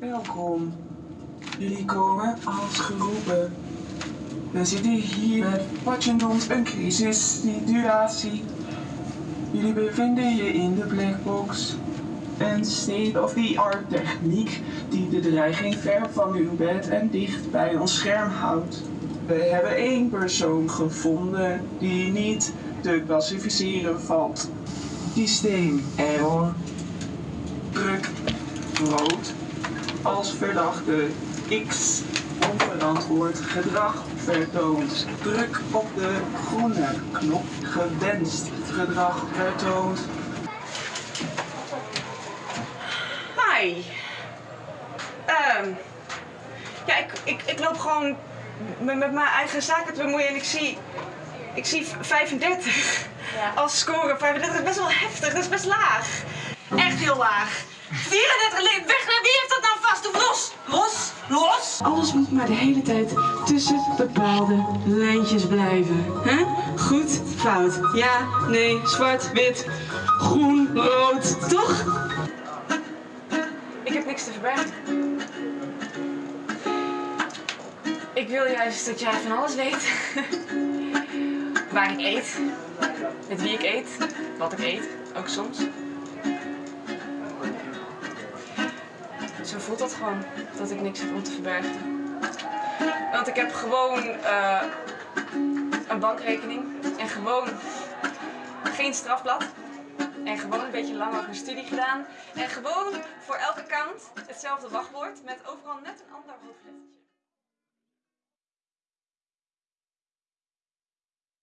Welkom. Jullie komen als geroepen. We zitten hier met Watchendons een crisissituatie. Jullie bevinden je in de blackbox. Een state-of-the-art techniek die de dreiging ver van uw bed en dicht bij ons scherm houdt. We hebben één persoon gevonden die niet te klassificeren valt. Systeem error. Druk rood als verdachte X onverantwoord gedrag vertoont. Druk op de groene knop gewenst gedrag vertoont. Hi. Ehm ja, ik, ik, ik loop gewoon met, met mijn eigen zaken te bemoeien en ik zie, ik zie 35 als score. 35 is best wel heftig, dat is best laag. Echt heel laag. 34 lid, Alles moet maar de hele tijd tussen bepaalde lijntjes blijven. hè? Goed, fout. Ja, nee, zwart, wit, groen, rood. Toch? Ik heb niks te verbergen. Ik wil juist dat jij van alles weet. Waar ik eet, met wie ik eet, wat ik eet, ook soms. Zo voelt dat gewoon, dat ik niks heb om te verbergen. Want ik heb gewoon eh, een bankrekening en gewoon geen strafblad. En gewoon een beetje lang over mijn studie gedaan. En gewoon voor elke kant hetzelfde wachtwoord met overal net een ander hoofdlettertje.